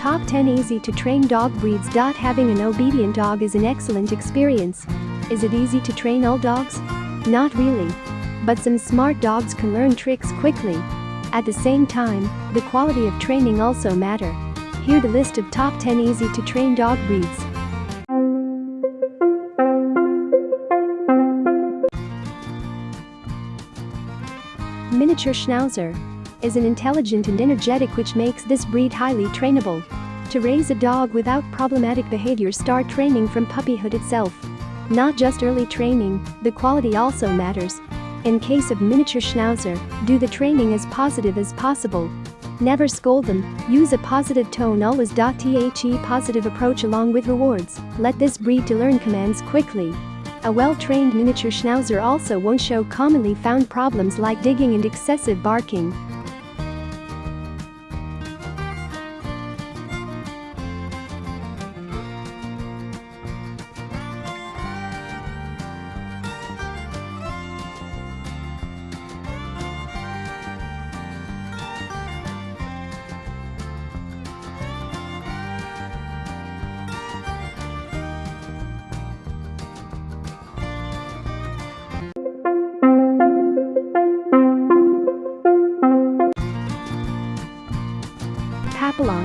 Top 10 Easy to train dog breeds. Having an obedient dog is an excellent experience. Is it easy to train all dogs? Not really. But some smart dogs can learn tricks quickly. At the same time, the quality of training also matter. Here the list of top 10 easy to train dog breeds. Miniature Schnauzer is an intelligent and energetic which makes this breed highly trainable. To raise a dog without problematic behavior start training from puppyhood itself. Not just early training, the quality also matters. In case of miniature Schnauzer, do the training as positive as possible. Never scold them, use a positive tone always. The positive approach along with rewards, let this breed to learn commands quickly. A well-trained miniature Schnauzer also won't show commonly found problems like digging and excessive barking.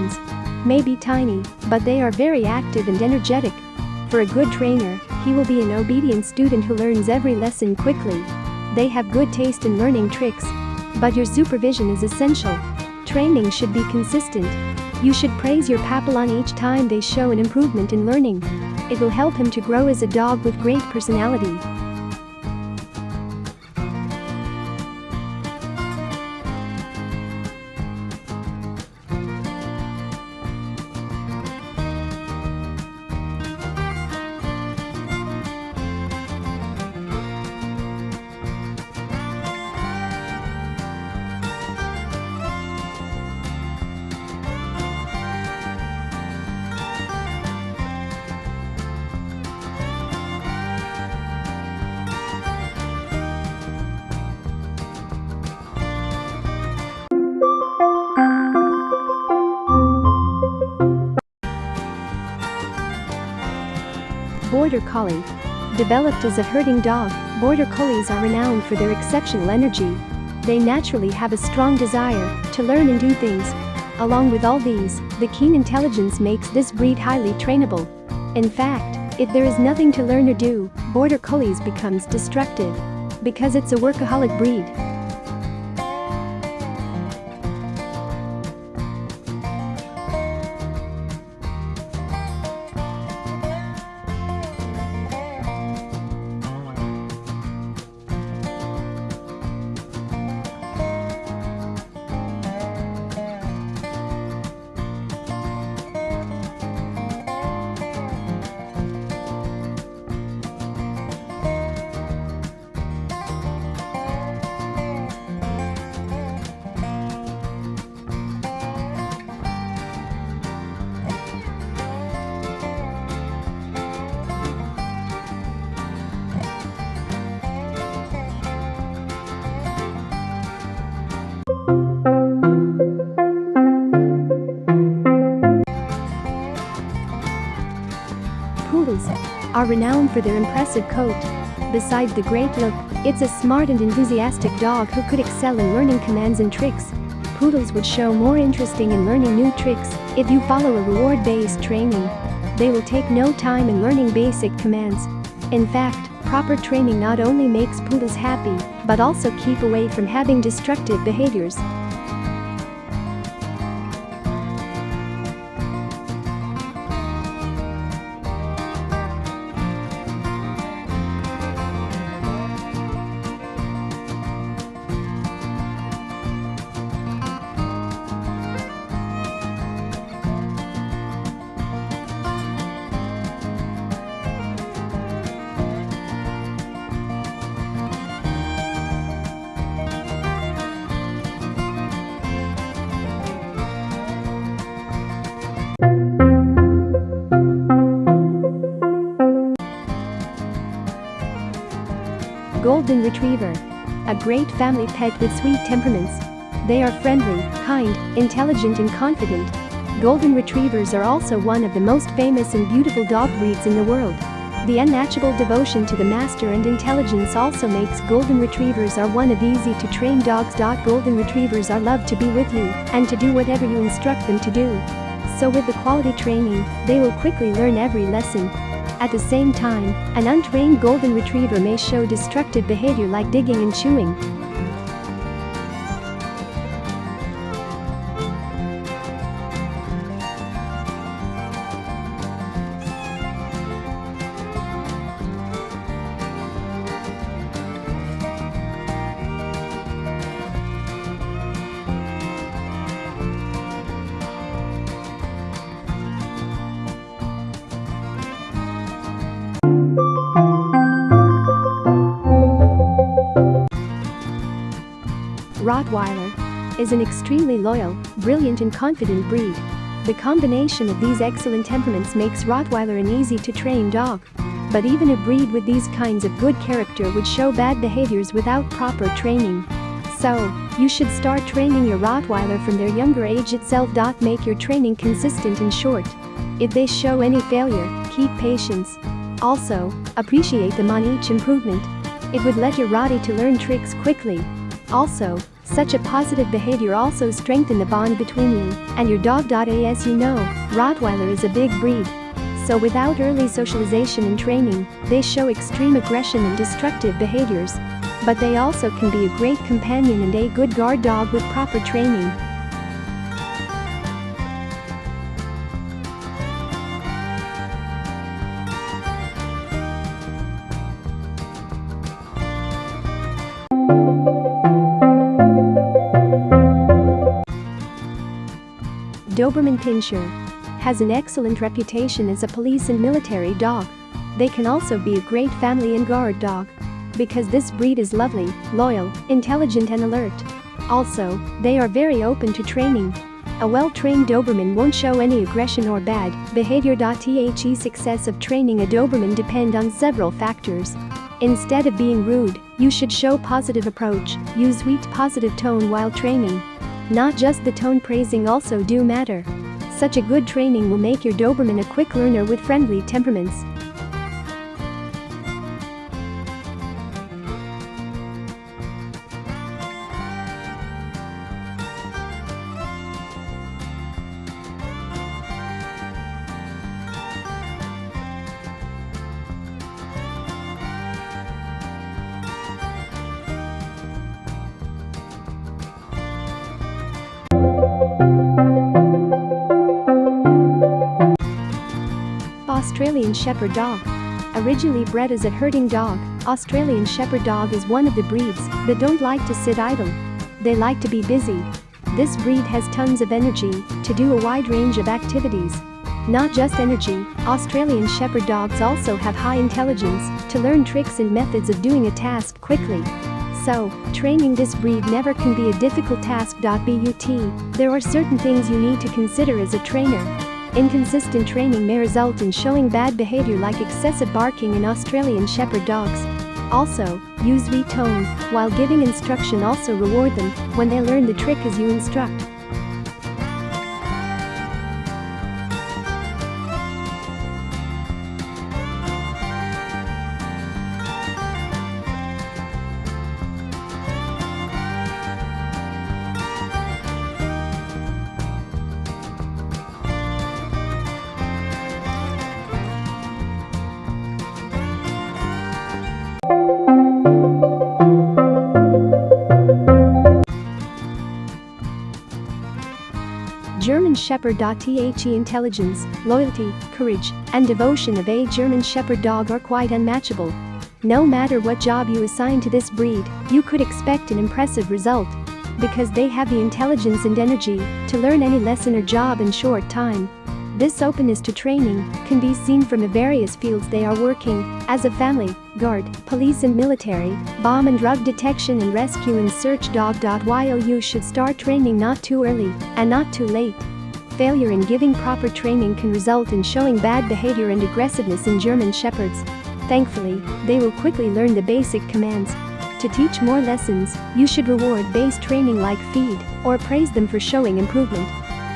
Papillons may be tiny, but they are very active and energetic. For a good trainer, he will be an obedient student who learns every lesson quickly. They have good taste in learning tricks. But your supervision is essential. Training should be consistent. You should praise your Papillon each time they show an improvement in learning. It will help him to grow as a dog with great personality. Border Collie. Developed as a herding dog, Border Collies are renowned for their exceptional energy. They naturally have a strong desire to learn and do things. Along with all these, the keen intelligence makes this breed highly trainable. In fact, if there is nothing to learn or do, Border Collies becomes destructive. Because it's a workaholic breed, are renowned for their impressive coat. Besides the great look, it's a smart and enthusiastic dog who could excel in learning commands and tricks. Poodles would show more interesting in learning new tricks if you follow a reward-based training. They will take no time in learning basic commands. In fact, proper training not only makes poodles happy, but also keep away from having destructive behaviors. Golden Retriever. A great family pet with sweet temperaments. They are friendly, kind, intelligent and confident. Golden Retrievers are also one of the most famous and beautiful dog breeds in the world. The unmatchable devotion to the master and intelligence also makes Golden Retrievers are one of easy to train dogs. Golden Retrievers are loved to be with you and to do whatever you instruct them to do. So with the quality training, they will quickly learn every lesson. At the same time, an untrained Golden Retriever may show destructive behavior like digging and chewing. Is an extremely loyal, brilliant and confident breed. The combination of these excellent temperaments makes Rottweiler an easy-to-train dog. But even a breed with these kinds of good character would show bad behaviors without proper training. So, you should start training your Rottweiler from their younger age itself. Make your training consistent and short. If they show any failure, keep patience. Also, appreciate them on each improvement. It would let your Rottie to learn tricks quickly. Also, such a positive behavior also strengthen the bond between you and your dog. As you know, Rottweiler is a big breed. So without early socialization and training, they show extreme aggression and destructive behaviors. But they also can be a great companion and a good guard dog with proper training. Doberman Pinscher has an excellent reputation as a police and military dog. They can also be a great family and guard dog. Because this breed is lovely, loyal, intelligent and alert. Also, they are very open to training. A well-trained Doberman won't show any aggression or bad behavior. The success of training a Doberman depend on several factors. Instead of being rude, you should show positive approach, use sweet positive tone while training. Not just the tone praising also do matter. Such a good training will make your Doberman a quick learner with friendly temperaments. Australian Shepherd Dog. Originally bred as a herding dog, Australian Shepherd Dog is one of the breeds that don't like to sit idle. They like to be busy. This breed has tons of energy to do a wide range of activities. Not just energy, Australian Shepherd dogs also have high intelligence to learn tricks and methods of doing a task quickly. So, training this breed never can be a difficult task. But there are certain things you need to consider as a trainer. Inconsistent training may result in showing bad behavior like excessive barking in Australian Shepherd dogs. Also, use sweet tone while giving instruction also reward them when they learn the trick as you instruct. German Shepherd. The intelligence, loyalty, courage, and devotion of a German Shepherd dog are quite unmatchable. No matter what job you assign to this breed, you could expect an impressive result. Because they have the intelligence and energy to learn any lesson or job in short time. This openness to training can be seen from the various fields they are working, as a family, guard, police and military, bomb and drug detection and rescue and search dog. You should start training not too early and not too late. Failure in giving proper training can result in showing bad behavior and aggressiveness in German Shepherds. Thankfully, they will quickly learn the basic commands. To teach more lessons, you should reward based training like feed or praise them for showing improvement.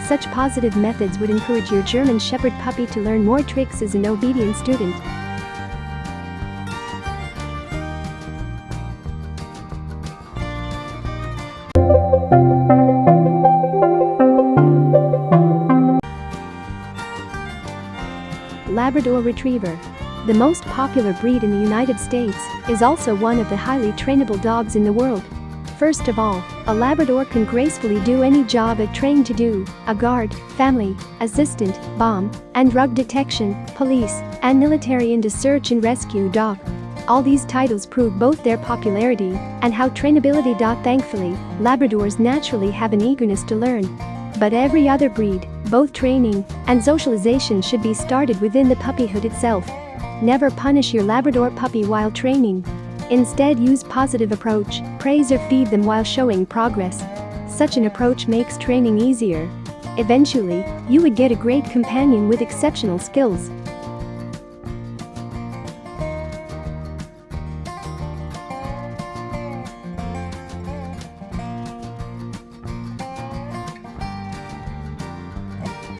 Such positive methods would encourage your German Shepherd puppy to learn more tricks as an obedient student. Labrador Retriever. The most popular breed in the United States is also one of the highly trainable dogs in the world. First of all, a Labrador can gracefully do any job it trained to do, a guard, family, assistant, bomb, and drug detection, police, and military and a search and rescue dog. All these titles prove both their popularity and how trainability. Thankfully, Labradors naturally have an eagerness to learn. But every other breed, both training and socialization should be started within the puppyhood itself. Never punish your Labrador puppy while training. Instead use positive approach, praise or feed them while showing progress. Such an approach makes training easier. Eventually, you would get a great companion with exceptional skills.